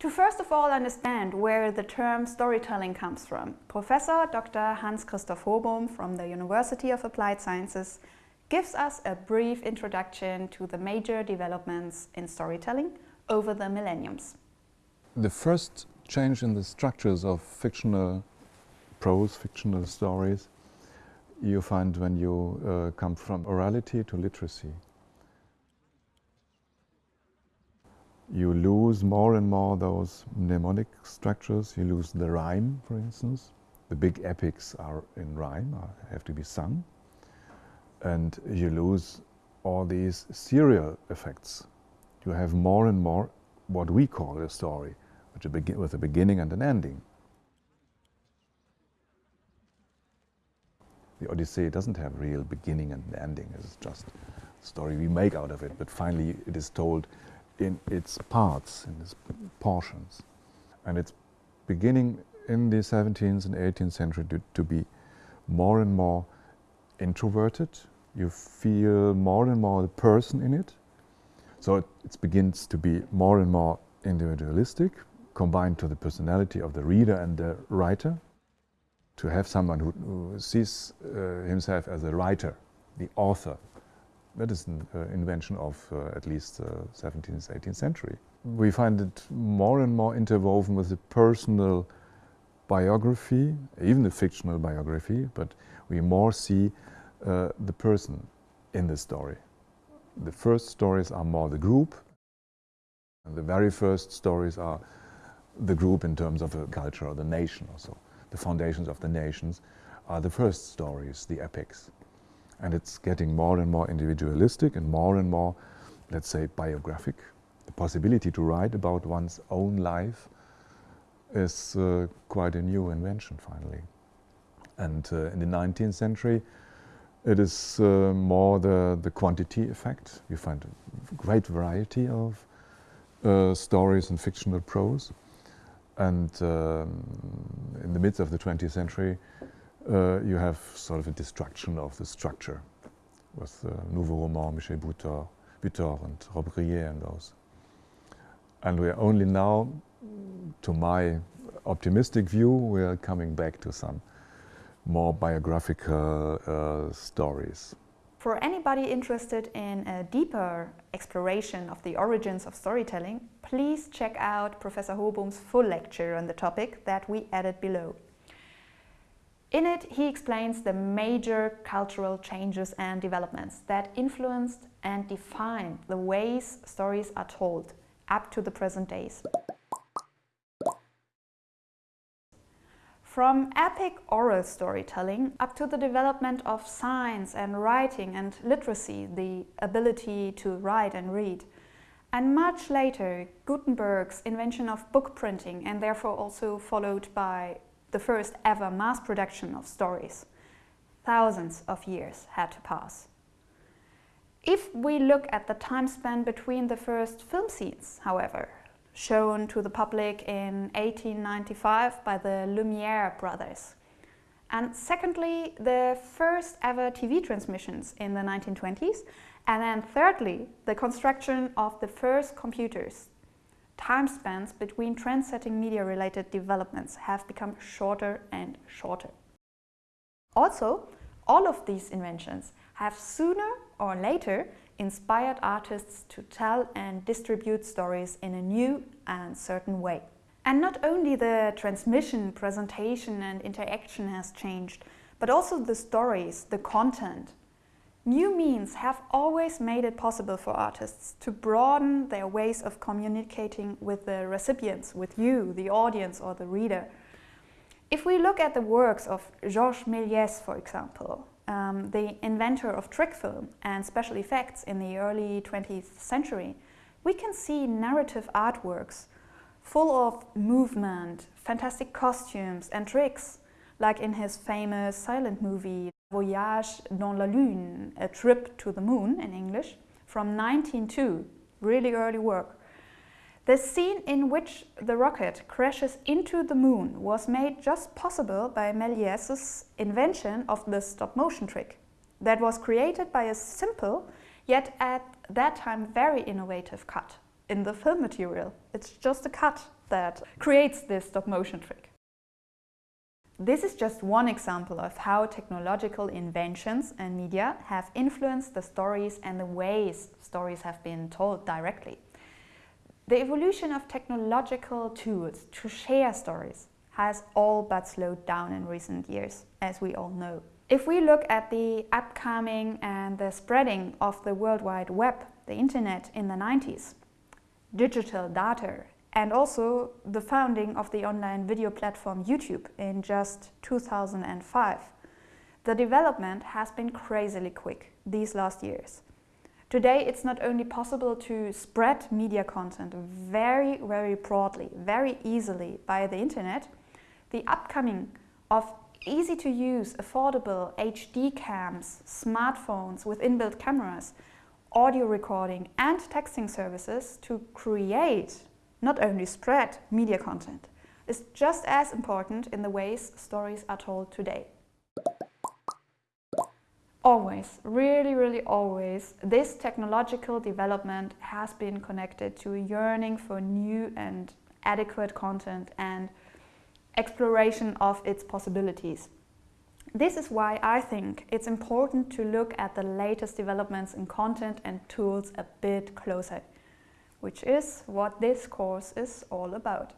To first of all understand where the term storytelling comes from, Professor Dr. Hans-Christoph Hobohm from the University of Applied Sciences gives us a brief introduction to the major developments in storytelling over the millenniums. The first change in the structures of fictional prose, fictional stories, you find when you uh, come from orality to literacy. You lose more and more those mnemonic structures. You lose the rhyme, for instance. The big epics are in rhyme, have to be sung and you lose all these serial effects. You have more and more what we call a story, which begin with a beginning and an ending. The Odyssey doesn't have real beginning and ending. It's just a story we make out of it, but finally it is told in its parts, in its portions. And it's beginning in the 17th and 18th century to, to be more and more introverted. You feel more and more the person in it. So it, it begins to be more and more individualistic, combined to the personality of the reader and the writer. To have someone who, who sees uh, himself as a writer, the author, that is an uh, invention of uh, at least 17th, uh, 18th century. We find it more and more interwoven with the personal biography, even the fictional biography, but we more see uh, the person in the story. The first stories are more the group, and the very first stories are the group in terms of a culture or the nation or so. The foundations of the nations are the first stories, the epics. And it's getting more and more individualistic and more and more, let's say, biographic. The possibility to write about one's own life is uh, quite a new invention, finally. And uh, in the 19th century, it is uh, more the, the quantity effect. You find a great variety of uh, stories and fictional prose. And um, in the midst of the 20th century, uh, you have sort of a destruction of the structure with uh, Nouveau Roman, Michel Butor, Butor and Robbe Grillet and those. And we are only now, to my optimistic view, we are coming back to some more biographical uh, stories. For anybody interested in a deeper exploration of the origins of storytelling, please check out Professor Hobohm's full lecture on the topic that we added below. In it, he explains the major cultural changes and developments that influenced and defined the ways stories are told up to the present days. From epic oral storytelling up to the development of science and writing and literacy, the ability to write and read. And much later, Gutenberg's invention of book printing and therefore also followed by the first ever mass production of stories. Thousands of years had to pass. If we look at the time span between the first film scenes, however, shown to the public in 1895 by the Lumiere brothers. And secondly, the first ever TV transmissions in the 1920s. And then thirdly, the construction of the first computers. Time spans between trend-setting media-related developments have become shorter and shorter. Also, all of these inventions have sooner or later inspired artists to tell and distribute stories in a new and certain way. And not only the transmission, presentation and interaction has changed, but also the stories, the content. New means have always made it possible for artists to broaden their ways of communicating with the recipients, with you, the audience or the reader. If we look at the works of Georges Méliès, for example, um, the inventor of trick film and special effects in the early 20th century, we can see narrative artworks full of movement, fantastic costumes and tricks, like in his famous silent movie Voyage dans la Lune, A Trip to the Moon in English, from 1902, really early work. The scene in which the rocket crashes into the moon was made just possible by Méliès's invention of the stop-motion trick that was created by a simple, yet at that time very innovative cut in the film material. It's just a cut that creates this stop motion trick. This is just one example of how technological inventions and media have influenced the stories and the ways stories have been told directly. The evolution of technological tools to share stories has all but slowed down in recent years, as we all know. If we look at the upcoming and the spreading of the World Wide Web, the internet in the 90s, digital data, and also the founding of the online video platform YouTube in just 2005, the development has been crazily quick these last years. Today it's not only possible to spread media content very, very broadly, very easily via the internet, the upcoming of easy to use, affordable HD cams, smartphones with inbuilt cameras, audio recording and texting services to create, not only spread, media content is just as important in the ways stories are told today. Always, really, really always, this technological development has been connected to a yearning for new and adequate content and exploration of its possibilities. This is why I think it's important to look at the latest developments in content and tools a bit closer, which is what this course is all about.